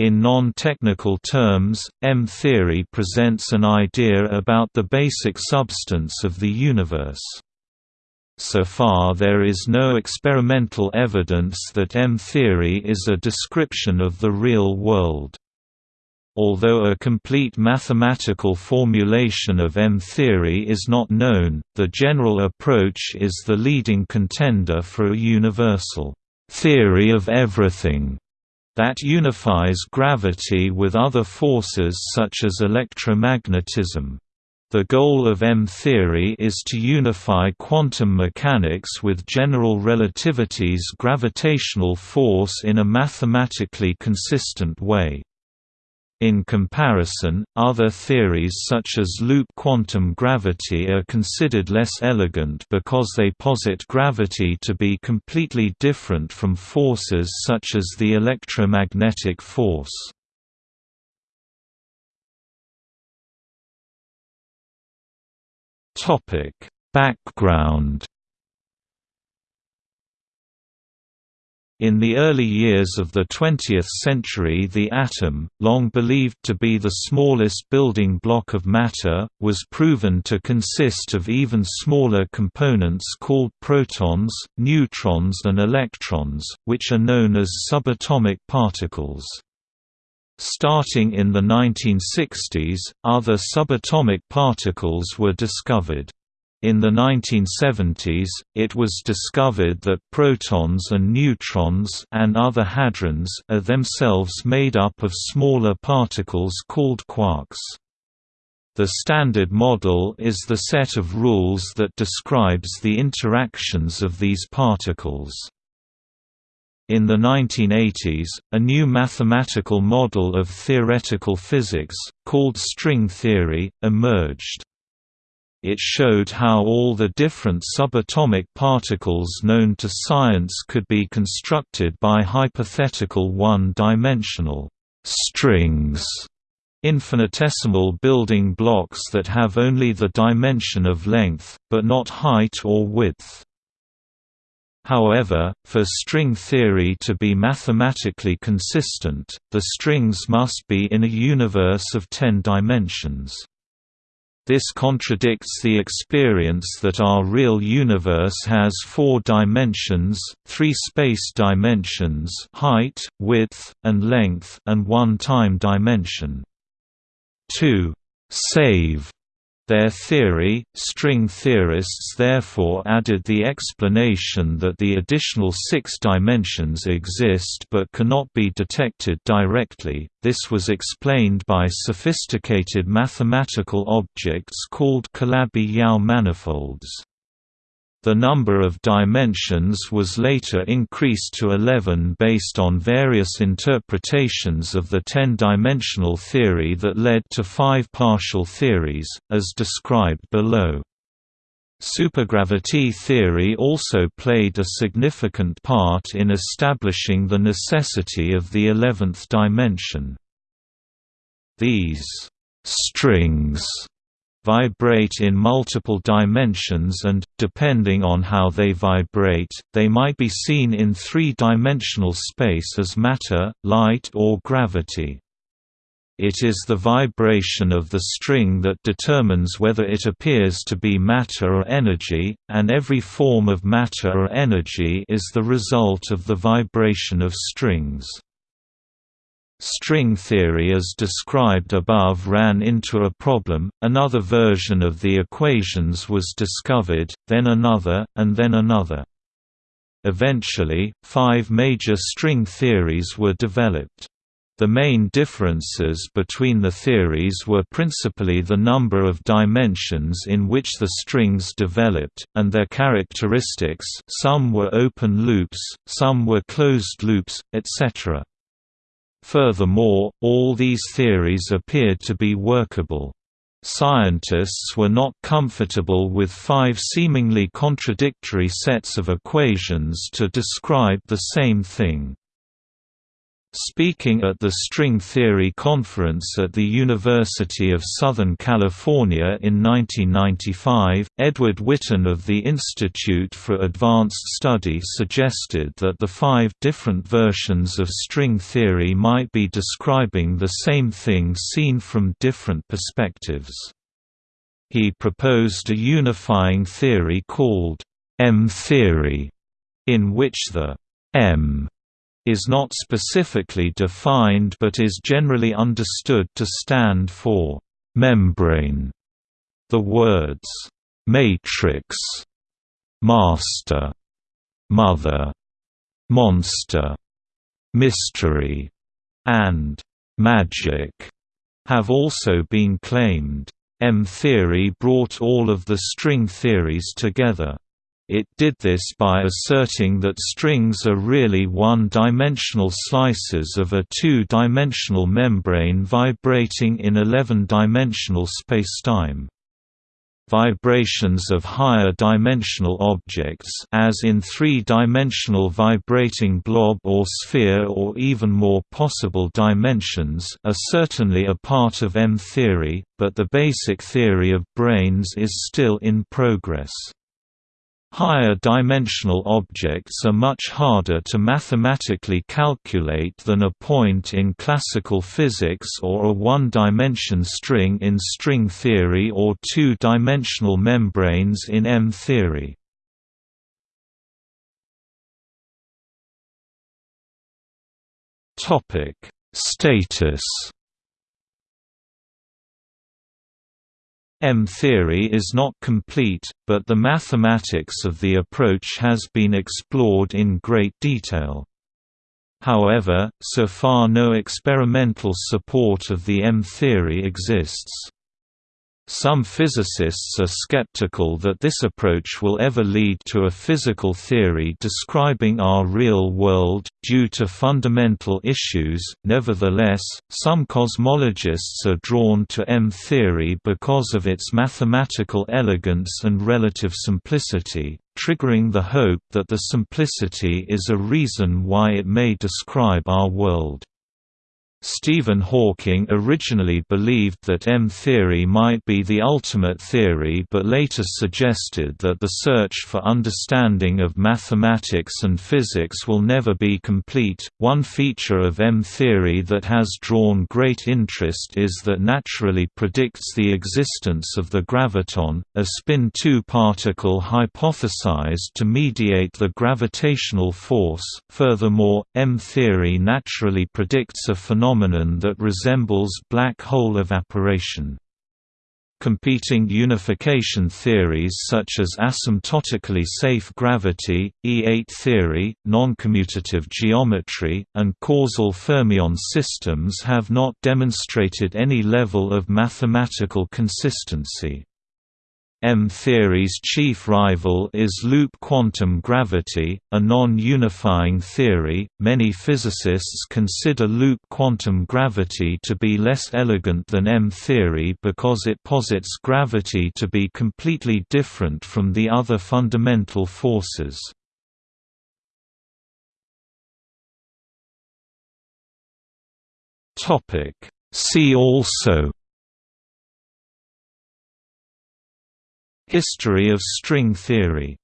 In non-technical terms, M-theory presents an idea about the basic substance of the universe. So far there is no experimental evidence that M-theory is a description of the real world. Although a complete mathematical formulation of M-theory is not known, the general approach is the leading contender for a universal theory of everything that unifies gravity with other forces such as electromagnetism. The goal of M-theory is to unify quantum mechanics with general relativity's gravitational force in a mathematically consistent way. In comparison, other theories such as loop quantum gravity are considered less elegant because they posit gravity to be completely different from forces such as the electromagnetic force. Background In the early years of the 20th century the atom, long believed to be the smallest building block of matter, was proven to consist of even smaller components called protons, neutrons and electrons, which are known as subatomic particles. Starting in the 1960s, other subatomic particles were discovered. In the 1970s, it was discovered that protons and neutrons and other hadrons are themselves made up of smaller particles called quarks. The Standard Model is the set of rules that describes the interactions of these particles. In the 1980s, a new mathematical model of theoretical physics, called string theory, emerged. It showed how all the different subatomic particles known to science could be constructed by hypothetical one-dimensional strings infinitesimal building blocks that have only the dimension of length, but not height or width. However, for string theory to be mathematically consistent, the strings must be in a universe of ten dimensions. This contradicts the experience that our real universe has four dimensions, three space dimensions height, width, and length and one time dimension. 2. Save their theory, string theorists therefore added the explanation that the additional six dimensions exist but cannot be detected directly. This was explained by sophisticated mathematical objects called Calabi-Yau manifolds. The number of dimensions was later increased to 11 based on various interpretations of the 10-dimensional theory that led to five partial theories, as described below. Supergravity theory also played a significant part in establishing the necessity of the eleventh dimension. These strings vibrate in multiple dimensions and, depending on how they vibrate, they might be seen in three-dimensional space as matter, light or gravity. It is the vibration of the string that determines whether it appears to be matter or energy, and every form of matter or energy is the result of the vibration of strings. String theory as described above ran into a problem, another version of the equations was discovered, then another, and then another. Eventually, five major string theories were developed. The main differences between the theories were principally the number of dimensions in which the strings developed, and their characteristics some were open loops, some were closed loops, etc. Furthermore, all these theories appeared to be workable. Scientists were not comfortable with five seemingly contradictory sets of equations to describe the same thing. Speaking at the String Theory Conference at the University of Southern California in 1995, Edward Witten of the Institute for Advanced Study suggested that the five different versions of string theory might be describing the same thing seen from different perspectives. He proposed a unifying theory called M-theory, in which the M is not specifically defined but is generally understood to stand for membrane. The words matrix, master, mother, monster, mystery, and magic have also been claimed. M-theory brought all of the string theories together. It did this by asserting that strings are really one-dimensional slices of a two-dimensional membrane vibrating in 11-dimensional spacetime. Vibrations of higher dimensional objects as in three-dimensional vibrating blob or sphere or even more possible dimensions are certainly a part of M-theory, but the basic theory of branes is still in progress. Higher dimensional objects are much harder to mathematically calculate than a point in classical physics or a one-dimension string in string theory or two-dimensional membranes in M-theory. Status M-theory is not complete, but the mathematics of the approach has been explored in great detail. However, so far no experimental support of the M-theory exists. Some physicists are skeptical that this approach will ever lead to a physical theory describing our real world, due to fundamental issues. Nevertheless, some cosmologists are drawn to M-theory because of its mathematical elegance and relative simplicity, triggering the hope that the simplicity is a reason why it may describe our world. Stephen Hawking originally believed that M-theory might be the ultimate theory but later suggested that the search for understanding of mathematics and physics will never be complete. One feature of M-theory that has drawn great interest is that naturally predicts the existence of the graviton, a spin 2 particle hypothesized to mediate the gravitational force. Furthermore, M-theory naturally predicts a phenomenon phenomenon that resembles black hole evaporation. Competing unification theories such as asymptotically safe gravity, E8 theory, noncommutative geometry, and causal fermion systems have not demonstrated any level of mathematical consistency. M-theory's chief rival is loop quantum gravity, a non-unifying theory. Many physicists consider loop quantum gravity to be less elegant than M-theory because it posits gravity to be completely different from the other fundamental forces. Topic: See also History of string theory